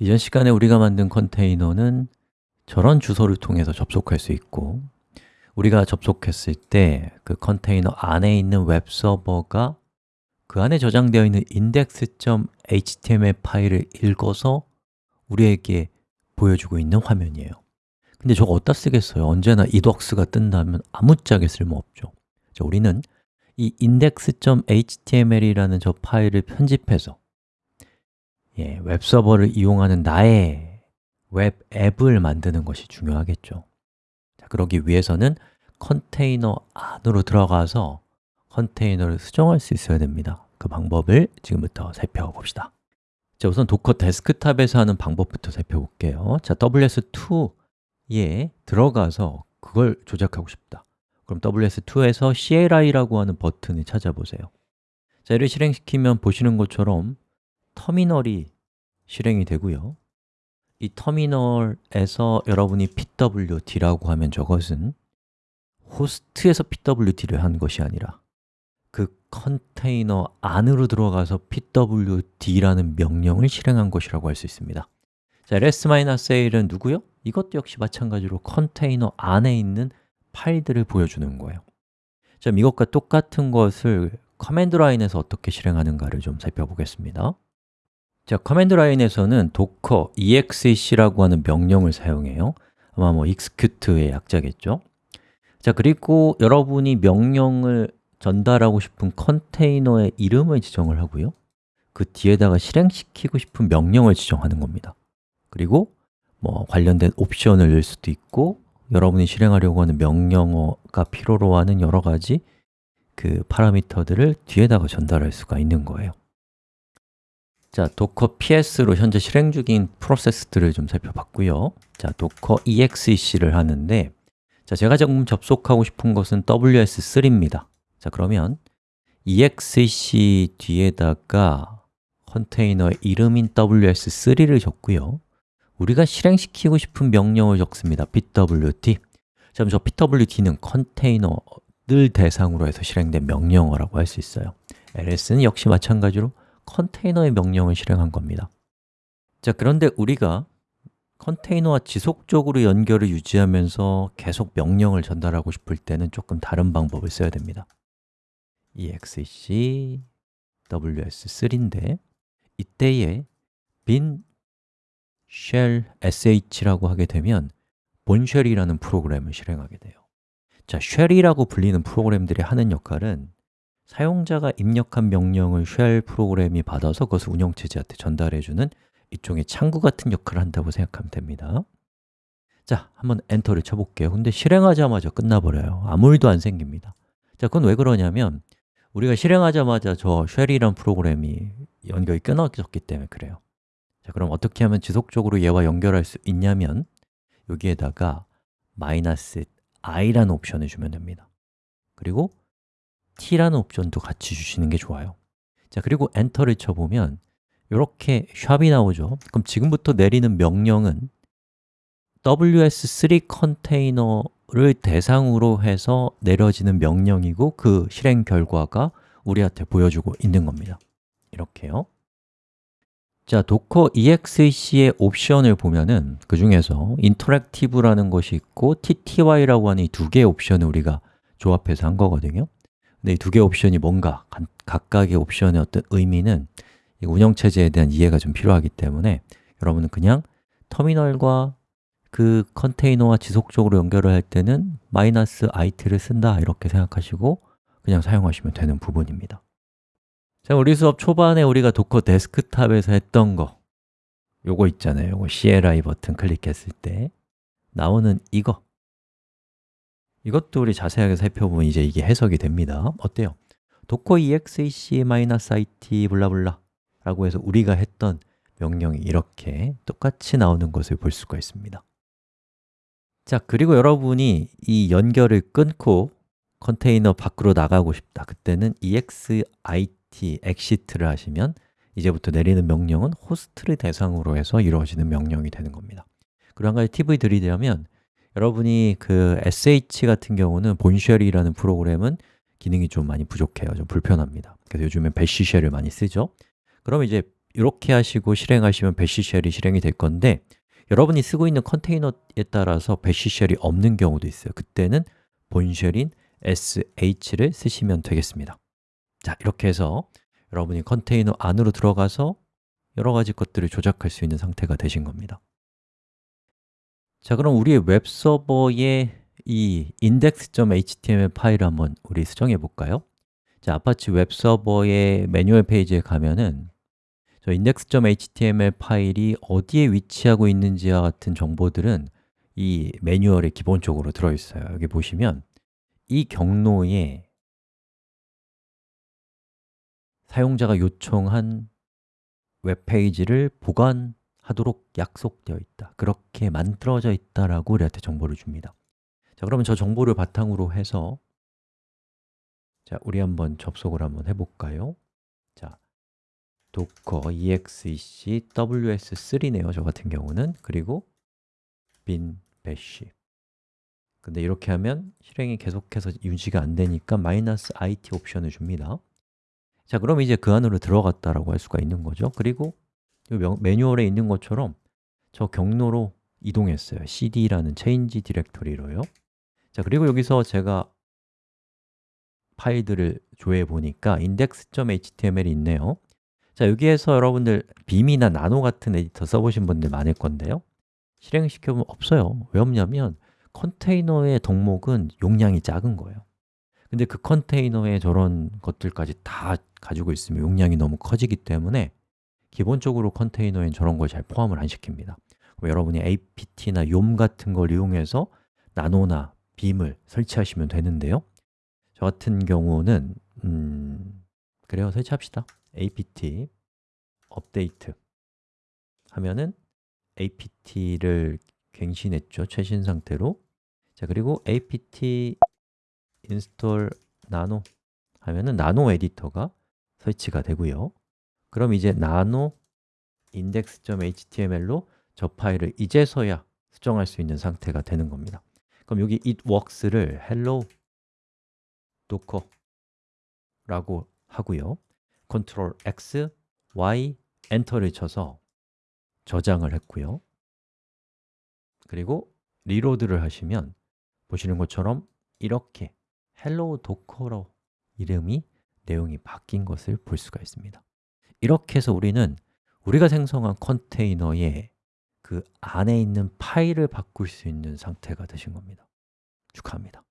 이전 시간에 우리가 만든 컨테이너는 저런 주소를 통해서 접속할 수 있고 우리가 접속했을 때 그 컨테이너 안에 있는 웹 서버가 그 안에 저장되어 있는 index.html 파일을 읽어서 우리에게 보여주고 있는 화면이에요 근데 저거 어디다 쓰겠어요? 언제나 It works가 뜬다면 아무짝에 쓸모없죠 자, 우리는 이 index.html이라는 저 파일을 편집해서 예, 웹서버를 이용하는 나의 웹 앱을 만드는 것이 중요하겠죠. 자, 그러기 위해서는 컨테이너 안으로 들어가서 컨테이너를 수정할 수 있어야 됩니다. 그 방법을 지금부터 살펴봅시다. 자, 우선 Docker Desktop에서 하는 방법부터 살펴볼게요. 자, ws2에 들어가서 그걸 조작하고 싶다. 그럼 ws2에서 CLI라고 하는 버튼을 찾아보세요. 자, 이를 실행시키면 보시는 것처럼 터미널이 실행이 되고요. 이 터미널에서 여러분이 pwd라고 하면 저것은 호스트에서 pwd를 한 것이 아니라 그 컨테이너 안으로 들어가서 pwd라는 명령을 실행한 것이라고 할 수 있습니다. 자, ls-a는 누구요? 이것도 역시 마찬가지로 컨테이너 안에 있는 파일들을 보여주는 거예요. 자, 이것과 똑같은 것을 command line에서 어떻게 실행하는가를 좀 살펴보겠습니다 자, command line에서는 docker exec라고 하는 명령을 사용해요. 아마 뭐 execute의 약자겠죠? 자, 그리고 여러분이 명령을 전달하고 싶은 컨테이너의 이름을 지정을 하고요. 그 뒤에다가 실행시키고 싶은 명령을 지정하는 겁니다. 그리고 뭐 관련된 옵션을 넣을 수도 있고 여러분이 실행하려고 하는 명령어가 필요로 하는 여러 가지 그 파라미터들을 뒤에다가 전달할 수가 있는 거예요 자, docker ps로 현재 실행 중인 프로세스들을 좀 살펴봤고요. 자, docker exec를 하는데 자, 제가 지금 접속하고 싶은 것은 ws3입니다. 자, 그러면 exec 뒤에다가 컨테이너의 이름인 ws3를 적고요. 우리가 실행시키고 싶은 명령을 적습니다. Pwd 자, 그럼 저 pwd는 컨테이너들 대상으로 해서 실행된 명령어라고 할 수 있어요. Ls는 역시 마찬가지로 컨테이너의 명령을 실행한 겁니다. 자, 그런데 우리가 컨테이너와 지속적으로 연결을 유지하면서 계속 명령을 전달하고 싶을 때는 조금 다른 방법을 써야 됩니다. Exec ws3인데 이때에 bin shell sh라고 하게 되면 Bourne shell이라는 프로그램을 실행하게 돼요. 자, shell이라고 불리는 프로그램들이 하는 역할은 사용자가 입력한 명령을 shell 프로그램이 받아서 그것을 운영체제한테 전달해주는 일종의 창구 같은 역할을 한다고 생각하면 됩니다. 자, 한번 엔터를 쳐볼게요. 근데 실행하자마자 끝나버려요. 아무 일도 안 생깁니다. 자, 그건 왜 그러냐면 우리가 실행하자마자 저 쉘이란 프로그램이 연결이 끊어졌기 때문에 그래요. 자, 그럼 어떻게 하면 지속적으로 얘와 연결할 수 있냐면 여기에다가 마이너스 i라는 옵션을 주면 됩니다. 그리고 t라는 옵션도 같이 주시는 게 좋아요. 자, 그리고 엔터를 쳐보면 이렇게 샵이 나오죠. 그럼 지금부터 내리는 명령은 ws3 컨테이너를 대상으로 해서 내려지는 명령이고 그 실행 결과가 우리한테 보여주고 있는 겁니다. 이렇게요. 자, 도커 exec의 옵션을 보면은 그 중에서 interactive라는 것이 있고 tty라고 하는 이 두 개의 옵션을 우리가 조합해서 한 거거든요 근데 이 두 개의 옵션이 뭔가, 각각의 옵션의 어떤 의미는 운영체제에 대한 이해가 좀 필요하기 때문에 여러분은 그냥 터미널과 그 컨테이너와 지속적으로 연결을 할 때는 마이너스 it를 쓴다 이렇게 생각하시고 그냥 사용하시면 되는 부분입니다. 자, 우리 수업 초반에 우리가 Docker Desktop에서 했던 거 요거 있잖아요. 요거 CLI 버튼 클릭했을 때 나오는 이거 이것도 우리 자세하게 살펴보면 이제 이게 해석이 됩니다. 어때요? docker exec -it blah blah 라고 해서 우리가 했던 명령이 이렇게 똑같이 나오는 것을 볼 수가 있습니다. 자, 그리고 여러분이 이 연결을 끊고 컨테이너 밖으로 나가고 싶다. 그때는 exit, exit를 하시면 이제부터 내리는 명령은 호스트를 대상으로 해서 이루어지는 명령이 되는 겁니다. 그리고 한 가지 팁을 드리자면 여러분이 그 sh 같은 경우는 본쉘이라는 프로그램은 기능이 좀 많이 부족해요. 좀 불편합니다. 그래서 요즘엔 배시 쉘을 많이 쓰죠. 그럼 이제 이렇게 하시고 실행하시면 배시 쉘이 실행이 될 건데 여러분이 쓰고 있는 컨테이너에 따라서 Bash shell이 없는 경우도 있어요. 그때는 Bourne shell인 sh를 쓰시면 되겠습니다. 자, 이렇게 해서 여러분이 컨테이너 안으로 들어가서 여러 가지 것들을 조작할 수 있는 상태가 되신 겁니다 자, 그럼 우리의 웹서버의 이 index.html 파일을 한번 우리 수정해 볼까요? 자, 아파치 웹서버의 매뉴얼 페이지에 가면은 저 index.html 파일이 어디에 위치하고 있는지와 같은 정보들은 이 매뉴얼에 기본적으로 들어있어요 여기 보시면 이 경로에 사용자가 요청한 웹페이지를 보관 하도록 약속되어 있다. 그렇게 만들어져 있다라고 우리한테 정보를 줍니다. 자, 그러면 저 정보를 바탕으로 해서 자, 우리 한번 접속을 한번 해볼까요? 자, docker exec ws3네요, 저 같은 경우는. 그리고 bin bash. 근데 이렇게 하면 실행이 계속해서 유지가 안 되니까 마이너스 -it 옵션을 줍니다. 자, 그럼 이제 그 안으로 들어갔다라고 할 수가 있는 거죠. 그리고 매뉴얼에 있는 것처럼 저 경로로 이동했어요. cd라는 change 디렉토리로요. 자, 그리고 여기서 제가 파일들을 조회해 보니까 index.html이 있네요. 자, 여기에서 여러분들 빔이나 나노 같은 에디터 써보신 분들 많을 건데요. 실행시켜보면 없어요. 왜 없냐면 컨테이너의 덕목은 용량이 작은 거예요. 근데 그 컨테이너에 저런 것들까지 다 가지고 있으면 용량이 너무 커지기 때문에 기본적으로 컨테이너엔 저런 걸 잘 포함을 안 시킵니다. 여러분이 apt나 yom 같은 걸 이용해서 나노나 빔을 설치하시면 되는데요. 저 같은 경우는 음, 그래요, 설치합시다. Apt 업데이트 하면은 apt를 갱신했죠, 최신 상태로. 자, 그리고 apt install nano 하면은 나노 에디터가 설치가 되고요 그럼 이제 nano index.html로 저 파일을 이제서야 수정할 수 있는 상태가 되는 겁니다. 그럼 여기 it works를 hello docker 라고 하고요. Ctrl X, Y, 엔터를 쳐서 저장을 했고요. 그리고 리로드를 하시면 보시는 것처럼 이렇게 hello docker로 이름이 내용이 바뀐 것을 볼 수가 있습니다 이렇게 해서 우리는 우리가 생성한 컨테이너에 그 안에 있는 파일을 바꿀 수 있는 상태가 되신 겁니다. 축하합니다